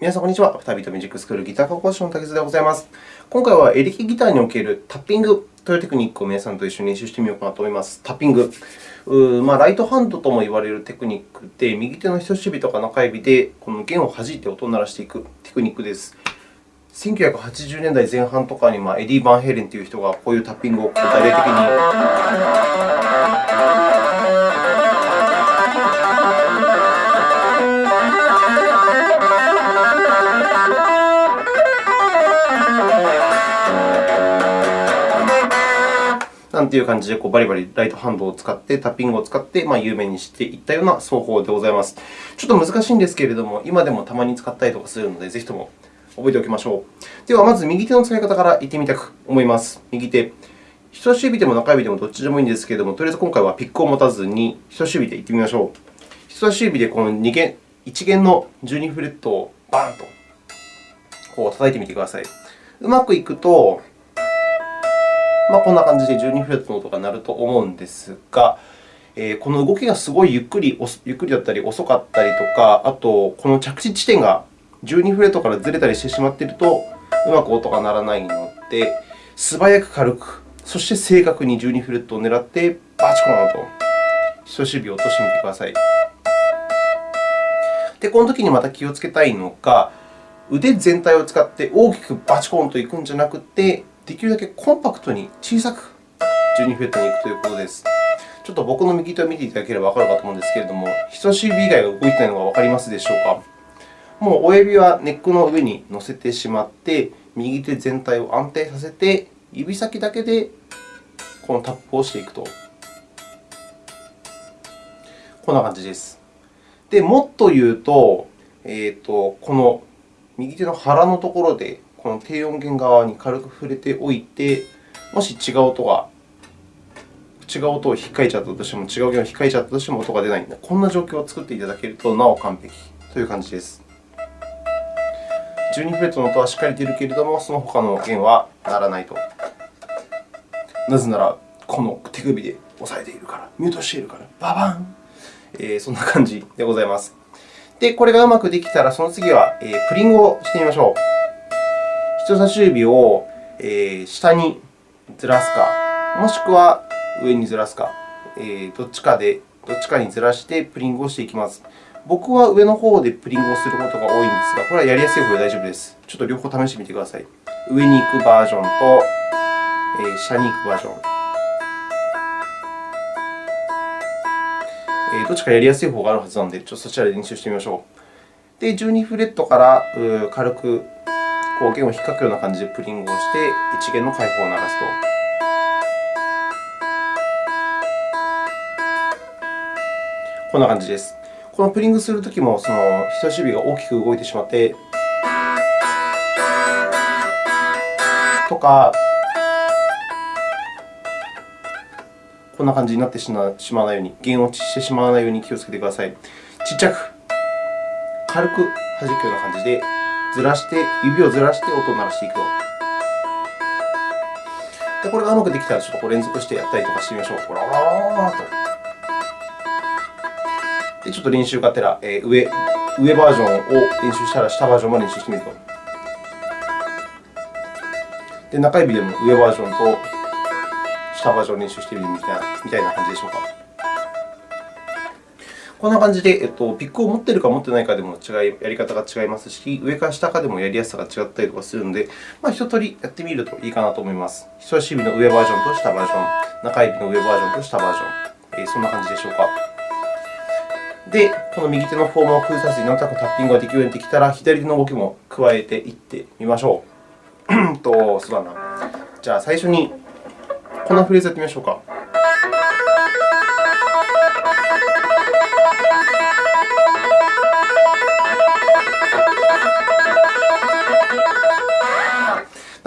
皆さん、こんにちは。アフタービートミュージックスクールギター科講師の竹津でございます。今回はエレキギターにおけるタッピングというテクニックを皆さんと一緒に練習してみようかなと思います。タッピング。まあ、ライトハンドとも言われるテクニックで、右手の人差し指とか中指でこの弦を弾いて音を鳴らしていくテクニックです。1980年代前半とかに、まあ、エディ・バンヘイレンという人がこういうタッピングを具体的になんていう感じでこうバリバリライトハンドを使って、タッピングを使って、まあ、有名にしていったような奏法でございます。ちょっと難しいんですけれども、今でもたまに使ったりとかするので、ぜひとも覚えておきましょう。では、まず右手の使い方からいってみたく思います。右手。人差し指でも中指でもどっちでもいいんですけれども、とりあえず今回はピックを持たずに人差し指でいってみましょう。人差し指でこの2弦、1弦の12フレットをバーンとこう叩いてみてください。うまくいくと、まあ、こんな感じで12フレットの音が鳴ると思うんですが、えー、この動きがすごいゆっくりゆっくりだったり遅かったりとか、あとこの着地地点が12フレットからずれたりしてしまっていると、うまく音が鳴らないので、素早く軽く、そして正確に12フレットを狙って、バチコーンと人差し指を落としてみてください。で、この時にまた気をつけたいのが、腕全体を使って大きくバチコーンといくんじゃなくて、できるだけコンパクトに小さく12フレットに行くということです。ちょっと僕の右手を見ていただければわかるかと思うんですけれども、人差し指以外が動いていないのがわかりますでしょうか？もう親指はネックの上に乗せてしまって、右手全体を安定させて、指先だけでこのタップをしていくと。こんな感じです。で、もっと言うと、えーと、この右手の腹のところでこの低音源側に軽く触れておいて、もし違う音が違う音を引っかいちゃったとしても、違う弦を引っかいちゃったとしても音が出ないこんな状況を作っていただけると、なお完璧という感じです。12フレットの音はしっかり出るけれども、その他の弦は鳴らないと。なぜなら、この手首で押さえているから、ミュートしているから、ババン、えー、そんな感じでございます。で、これがうまくできたら、その次は、えー、プリングをしてみましょう。人差し指を下にずらすか、もしくは上にずらすか、どっちかでどっちかにずらしてプリングをしていきます。僕は上の方でプリングをすることが多いんですが、これはやりやすい方で大丈夫です。ちょっと両方試してみてください。上に行くバージョンと下に行くバージョン。どっちかやりやすい方があるはずなので、ちょっとそちらで練習してみましょう。で、12フレットから軽くこう弦を引っかくような感じでプリングをして、1弦の開放を鳴らすと。こんな感じです。このプリングするときも、その人差し指が大きく動いてしまって、とか、こんな感じになってしまわないように、弦落ちしてしまわないように気をつけてください。ちっちゃく、軽く弾くような感じでずらして、指をずらして音を鳴らしていくと。で、これがうまくできたら、ちょっと連続してやったりとかしてみましょう。ララララと。で、ちょっと練習がてら、えー、上上バージョンを練習したら、下バージョンも練習してみると。で、中指でも上バージョンと下バージョンを練習してみるみたいなみたいな感じでしょうか。こんな感じで、えっと、ピックを持っているか持っていないかでも違いやり方が違いますし、上から下かでもやりやすさが違ったりとかするので、まあ、一通りやってみるといいかなと思います。人差し指の上バージョンと下バージョン、中指の上バージョンと下バージョン、えー、そんな感じでしょうか。で、この右手のフォームを崩さずになんとなくタッピングができるようになってきたら、左手の動きも加えていってみましょう。と、そうだな。じゃあ、最初にこのフレーズやってみましょうか。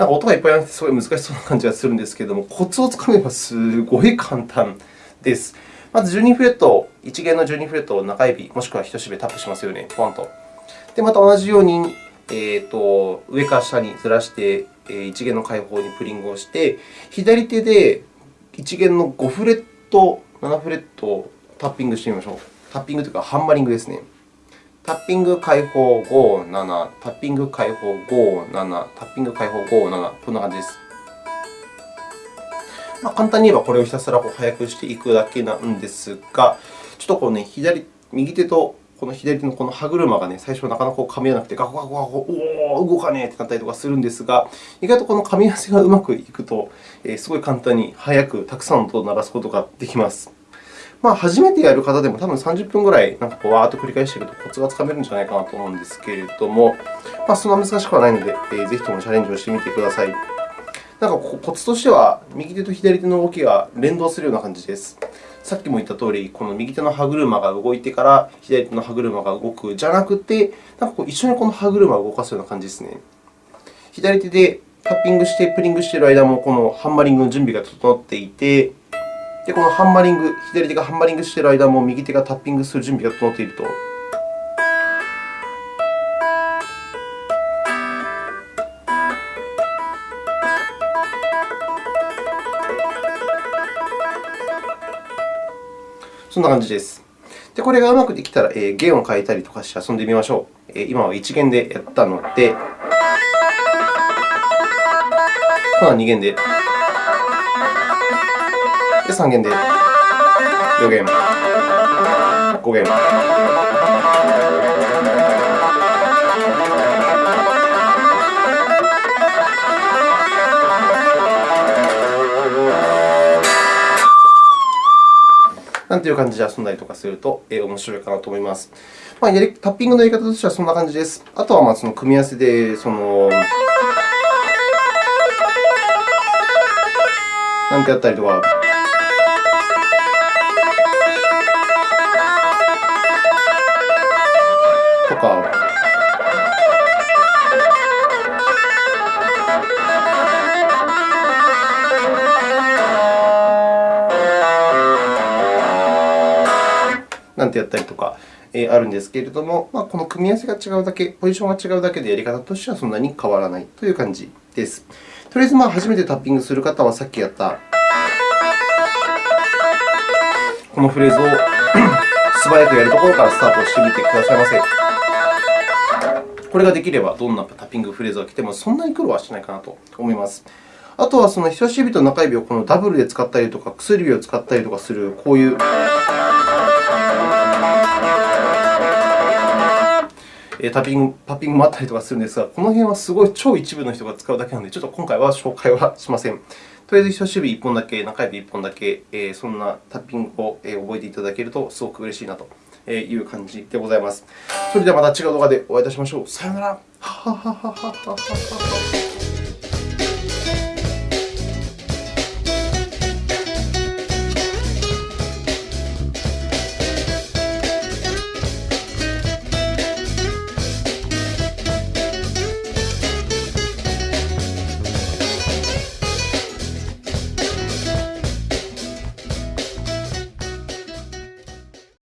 なんか音がいっぱいあってすごい難しそうな感じがするんですけれども、コツをつかめばすごい簡単です。まず12フレット、1弦の12フレットを中指、もしくは人差し指でタップしますよね、ポンと。で、また同じように、えーと、上から下にずらして、1弦の開放にプリングをして、左手で1弦の5フレット、7フレットをタッピングしてみましょう。タッピングというか、ハンマリングですね。タッピング解放57、タッピング解放57、タッピング解放57、こんな感じです。まあ、簡単に言えばこれをひたすら速くしていくだけなんですが、ちょっとこう、ね、左右手とこの左手のこの歯車が、ね、最初なかなか噛み合わなくて、ガコガコガコ、おお、動かねえってなったりとかするんですが、意外とこの噛み合わせがうまくいくと、えー、すごい簡単に速くたくさんの音を鳴らすことができます。まあ、初めてやる方でも多分30分ぐらいなんかこうわーっと繰り返しているとコツがつかめるんじゃないかなと思うんですけれども、まあ、そんな難しくはないので、えー、ぜひともチャレンジをしてみてください。なんかコツとしては、右手と左手の動きが連動するような感じです。さっきも言ったとおり、この右手の歯車が動いてから左手の歯車が動くじゃなくて、なんかこう一緒にこの歯車を動かすような感じですね。左手でタッピングして、プリングしている間も、このハンマリングの準備が整っていて、で、このハンマリング、左手がハンマリングしている間も、右手がタッピングする準備が整っていると。そんな感じです。で、これがうまくできたら、えー、弦を変えたりとかして遊んでみましょう。えー、今は1弦でやったので、今は2弦で、で3弦で、4弦、5弦。なんていう感じで遊んだりとかすると、えー、面白いかなと思います。まあ、やりタッピングのやり方としてはそんな感じです。あとはまあその組み合わせで、そのなんてやったりとか。なんてやったりとか、えあるんですけれども、まあ、この組み合わせが違うだけ、ポジションが違うだけでやり方としてはそんなに変わらないという感じです。とりあえず、まあ、初めてタッピングする方は、さっきやったこのフレーズを 素早くやるところからスタートしてみてくださいませ。これができれば、どんなタッピングフレーズが来てもそんなに苦労はしないかなと思います。あとは、その人差し指と中指をこのダブルで使ったりとか、薬指を使ったりとかする、こういうタッピングパッピングもあったりとかするんですが、この辺はすごい超一部の人が使うだけなので、ちょっと今回は紹介はしません。とりあえず人差し指1本だけ、中指1本だけ、そんなタッピングを覚えていただけるとすごく嬉しいなという感じでございます。それではまた違う動画でお会いいたしましょう。さようなら。